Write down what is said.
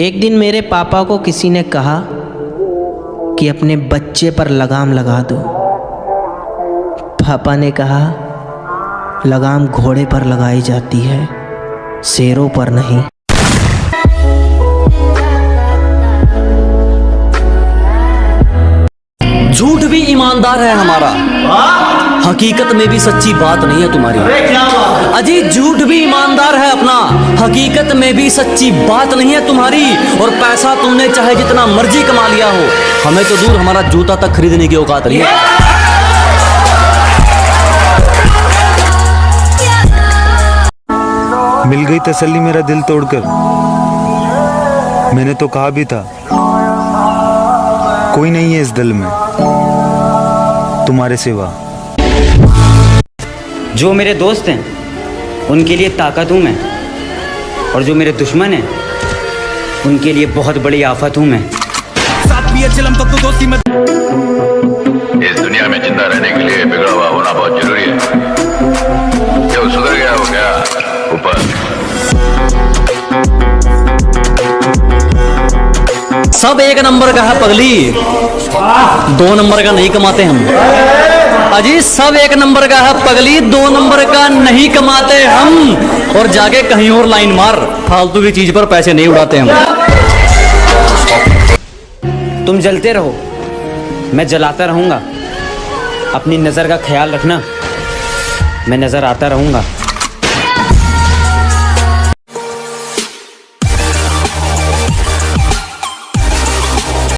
एक दिन मेरे पापा को किसी ने कहा कि अपने बच्चे पर लगाम लगा दो। पापा ने कहा, लगाम घोड़े पर लगाई जाती है, शेरों पर नहीं। झूठ भी ईमानदार है हमारा। हकीकत में भी सच्ची बात नहीं है तुम्हारी। अजी झूठ भी ईमानदार है अपना। हकीकत में भी सच्ची बात नहीं है तुम्हारी और पैसा तुमने चाहे जितना मर्ज़ी कमा लिया हो। हमें तो दूर हमारा जूता तक खरीदने की औकात नहीं है। मिल गई तसल्ली मेरा दिल तोड़कर। मैंने तो कहा भी था कोई नहीं है इस दिल में तुम्हारे सिवा। जो मेरे दोस्त हैं उनके लिए ताकत हूँ मैं। और जो मेरे दुश्मन हैं उनके लिए बहुत बड़ी आफत हूँ मैं। इस दुनिया में ज़िंदा रहने के लिए बिगड़ा हुआ होना बहुत ज़रूरी है। जो सुधर गया हो गया ऊपर। सब एक नंबर का है पगली। दो नंबर का नहीं कमाते हम। अजी सब एक नंबर का है पगली दो नंबर का नहीं कमाते हम। और जाके कहीं और लाइन मार, फालतू की चीज़ पर पैसे नहीं उड़ाते हम। तुम जलते रहो, मैं जलाता रहूँगा। अपनी नज़र का ख्याल रखना, मैं नज़र आता रहूँगा।